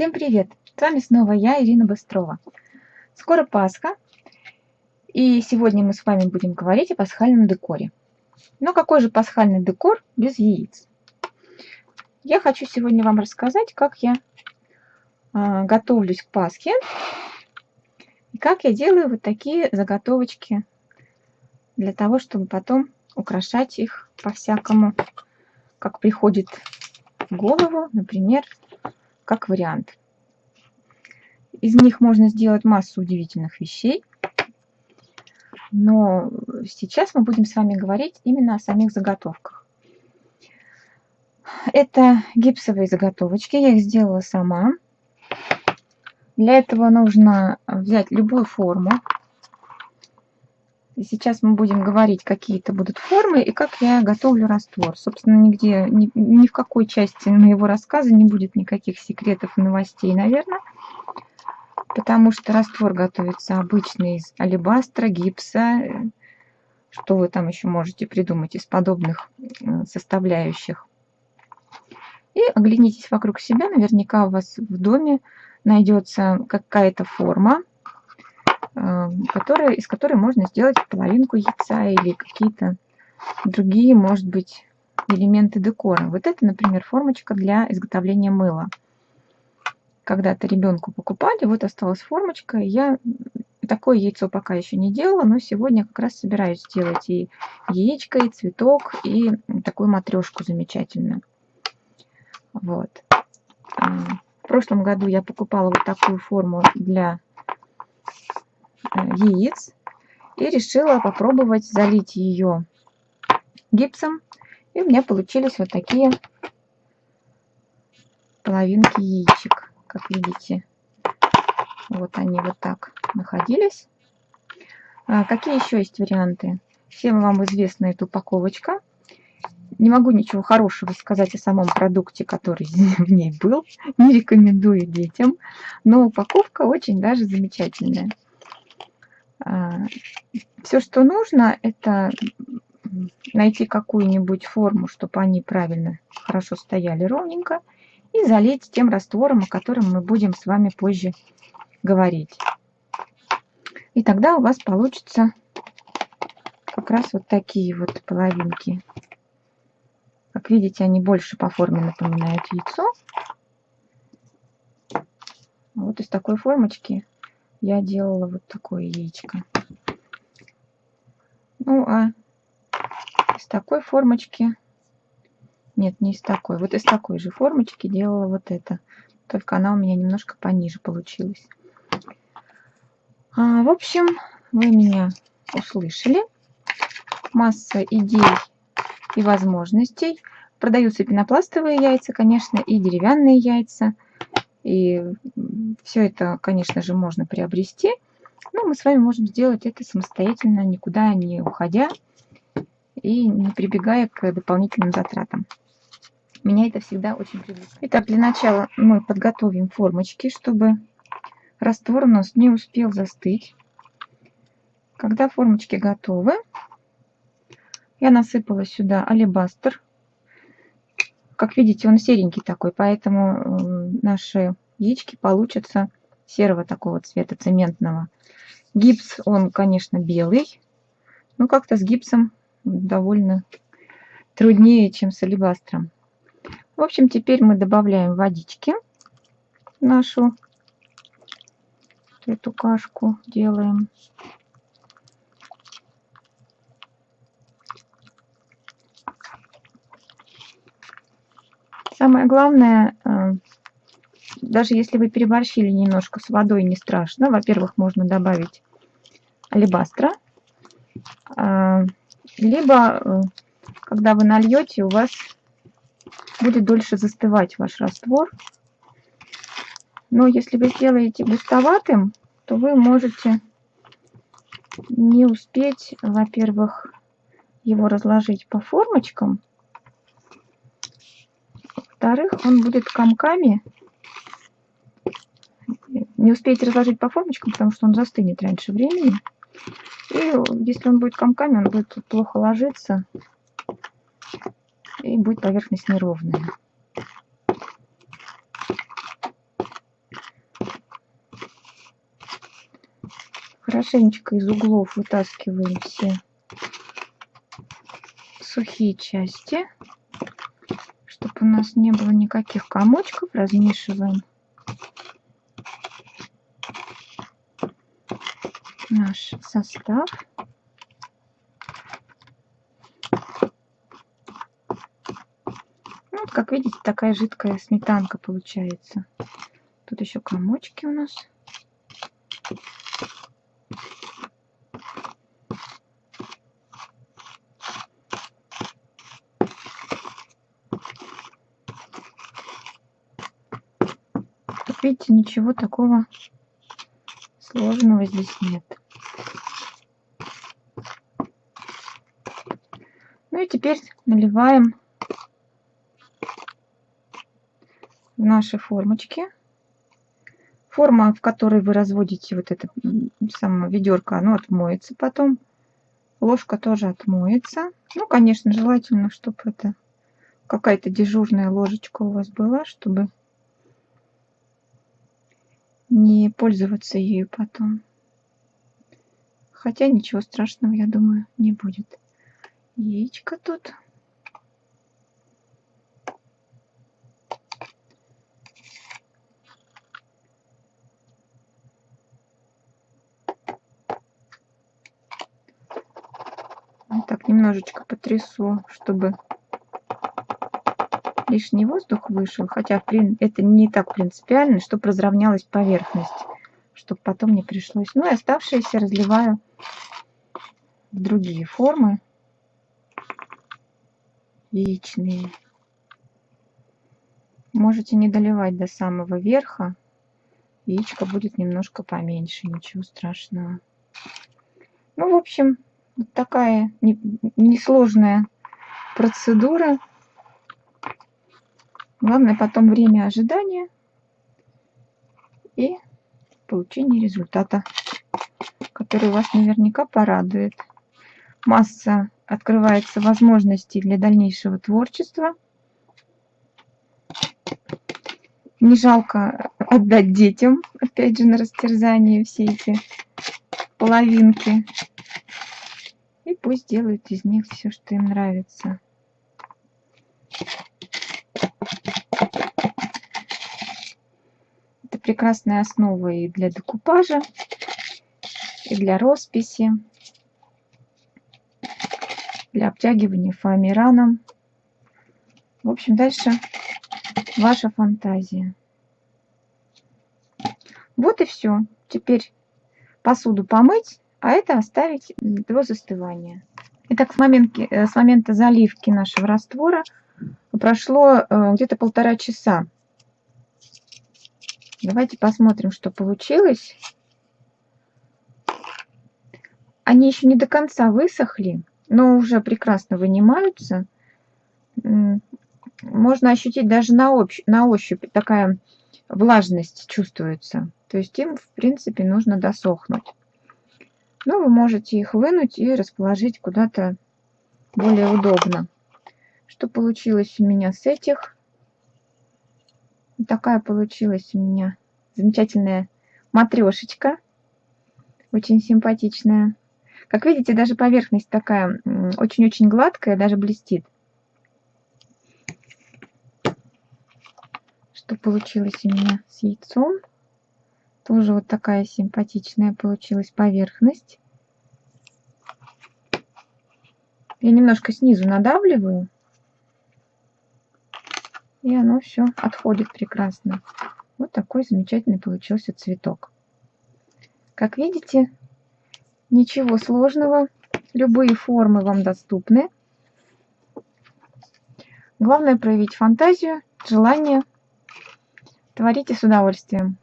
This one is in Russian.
Всем привет! С вами снова я, Ирина Быстрова. Скоро Пасха, и сегодня мы с вами будем говорить о пасхальном декоре. Но какой же пасхальный декор без яиц? Я хочу сегодня вам рассказать, как я э, готовлюсь к Пасхе, и как я делаю вот такие заготовочки для того, чтобы потом украшать их по-всякому, как приходит в голову, например, как вариант. Из них можно сделать массу удивительных вещей. Но сейчас мы будем с вами говорить именно о самих заготовках. Это гипсовые заготовочки, я их сделала сама. Для этого нужно взять любую форму, сейчас мы будем говорить, какие это будут формы и как я готовлю раствор. Собственно, нигде, ни, ни в какой части моего рассказа не будет никаких секретов и новостей, наверное. Потому что раствор готовится обычно из алебастра, гипса, что вы там еще можете придумать из подобных э, составляющих. И оглянитесь вокруг себя, наверняка у вас в доме найдется какая-то форма, которая, из которой можно сделать половинку яйца или какие-то другие, может быть, элементы декора. Вот это, например, формочка для изготовления мыла. Когда-то ребенку покупали, вот осталась формочка. Я такое яйцо пока еще не делала, но сегодня как раз собираюсь сделать и яичко, и цветок, и такую матрешку замечательную. Вот. Эм, в прошлом году я покупала вот такую форму для Э, яиц и решила попробовать залить ее гипсом. И у меня получились вот такие половинки яичек, как видите. Вот они вот так находились. А какие еще есть варианты? Всем вам известна эта упаковочка. Не могу ничего хорошего сказать о самом продукте, который в ней был. Не рекомендую детям. Но упаковка очень даже замечательная. А, Все, что нужно, это найти какую-нибудь форму, чтобы они правильно, хорошо стояли ровненько, и залить тем раствором, о котором мы будем с вами позже говорить. И тогда у вас получится как раз вот такие вот половинки. Как видите, они больше по форме напоминают яйцо. Вот из такой формочки я делала вот такое яичко. Ну, а из такой формочки... Нет, не из такой. Вот из такой же формочки делала вот это. Только она у меня немножко пониже получилась. А, в общем, вы меня услышали. Масса идей и возможностей. Продаются пенопластовые яйца, конечно, и деревянные яйца. И все это, конечно же, можно приобрести. Но мы с вами можем сделать это самостоятельно, никуда не уходя и не прибегая к дополнительным затратам. Меня это всегда очень привлекает. Итак, для начала мы подготовим формочки, чтобы раствор у нас не успел застыть. Когда формочки готовы, я насыпала сюда алебастр как видите, он серенький такой, поэтому наши яички получатся серого такого цвета, цементного. Гипс, он, конечно, белый, но как-то с гипсом довольно труднее, чем с алебастром. В общем, теперь мы добавляем водички нашу эту кашку делаем. Самое главное, э, даже если вы переборщили немножко с водой, не страшно. Во-первых, можно добавить алебастра. А, либо, э, когда вы нальете, у вас будет дольше застывать ваш раствор. Но если вы сделаете густоватым, то вы можете не успеть, во-первых, его разложить по формочкам, во-вторых, он будет комками. Не успеете разложить по формочкам, потому что он застынет раньше времени. И если он будет комками, он будет плохо ложиться. И будет поверхность неровная. Хорошенечко из углов вытаскиваем все сухие части, чтобы у нас не было никаких комочков. Размешиваем наш состав. Ну, вот, как видите, такая жидкая сметанка получается. Тут еще комочки у нас. Видите, ничего такого сложного здесь нет. Ну и теперь наливаем в наши формочки. Форма, в которой вы разводите вот это самое ведерко, оно отмоется потом. Ложка тоже отмоется. Ну, конечно, желательно, чтобы это какая-то дежурная ложечка у вас была, чтобы не пользоваться ею потом. Хотя ничего страшного, я думаю, не будет. Яичко тут. Так немножечко потрясу, чтобы лишний воздух вышел, хотя это не так принципиально, чтобы разровнялась поверхность, чтобы потом не пришлось. Ну и оставшиеся разливаю в другие формы яичные. Можете не доливать до самого верха. Яичко будет немножко поменьше, ничего страшного. Ну, в общем, вот такая несложная процедура. Главное потом время ожидания и получение результата, который вас наверняка порадует. Масса открывается возможностей для дальнейшего творчества. Не жалко отдать детям, опять же, на растерзание все эти половинки. И пусть делают из них все, что им нравится. прекрасная основа и для декупажа, и для росписи, для обтягивания фоамираном. В общем, дальше ваша фантазия. Вот и все. Теперь посуду помыть, а это оставить до застывания. Итак, с момента, э, с момента заливки нашего раствора прошло э, где-то полтора часа. Давайте посмотрим, что получилось. Они еще не до конца высохли, но уже прекрасно вынимаются. Можно ощутить даже на, общ, на ощупь такая влажность чувствуется. То есть им, в принципе, нужно досохнуть. Но вы можете их вынуть и расположить куда-то более удобно. Что получилось у меня с этих? такая получилась у меня замечательная матрешечка. Очень симпатичная. Как видите, даже поверхность такая очень-очень гладкая, даже блестит. Что получилось у меня с яйцом. Тоже вот такая симпатичная получилась поверхность. Я немножко снизу надавливаю и оно все отходит прекрасно. Вот такой замечательный получился цветок. Как видите, ничего сложного. Любые формы вам доступны. Главное проявить фантазию, желание. Творите с удовольствием.